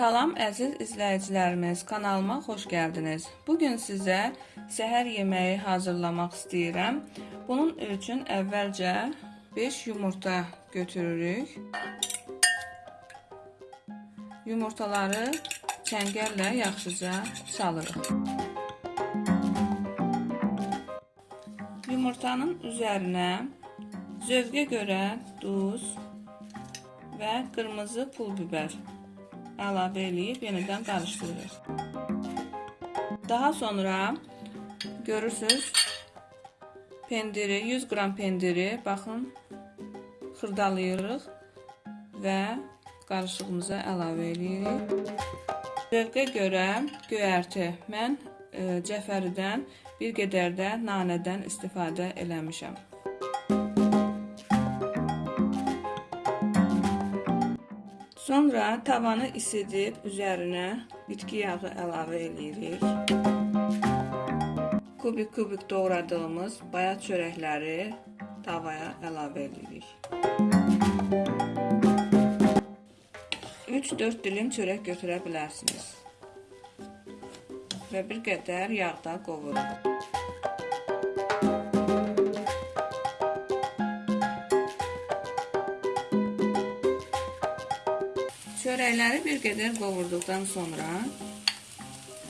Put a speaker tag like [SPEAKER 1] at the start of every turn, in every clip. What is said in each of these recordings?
[SPEAKER 1] əziz izləyicilərimiz, kanalıma xoş gəldiniz. Bu gün sizə səhər yeməyi hazırlamaq istəyirəm. Bunun üçün əvvəlcə 5 yumurta götürürük. Yumurtaları çəngəllə yaxşıca salırıq. Yumurtanın üzərinə zövqə görə duz və qırmızı pul biber əlavə eləyib yenidən qarışdırırıq. Daha sonra görürsüz pendiri 100 qram pendiri baxın xırdalayırıq və qarışığımıza əlavə eləyirik. Zövqə görə göyərti mən e, cəfəridən bir qədər də nanədən istifadə eləmişəm. Sonra tavanı isidib üzərinə bitki yağı əlavə edirik. Kubik-kubik doğradığımız bayat çörəkləri tavaya əlavə edirik. 3-4 dilim çörək götürə bilərsiniz. Və bir qədər yağda qovururuq. Çörəkləri bir qədər qovurduqdan sonra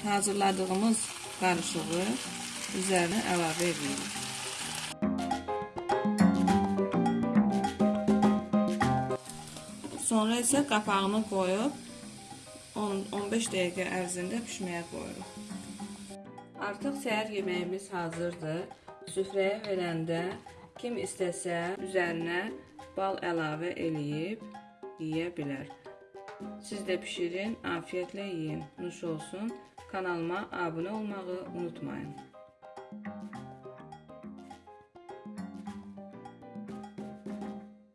[SPEAKER 1] hazırladığımız qarışığı üzərinə əlavə edirik. Sonra isə qapağını qoyub 10-15 dəqiqə ərzində pişməyə qoyuruq. Artıq səhər yeməyimiz hazırdır. Süfrəyə verəndə kim istəsə üzərinə bal əlavə eləyib yeyə bilər. Siz de pişirin, afiyetle yiyin. Nuş olsun. Kanalıma abone olmayı unutmayın.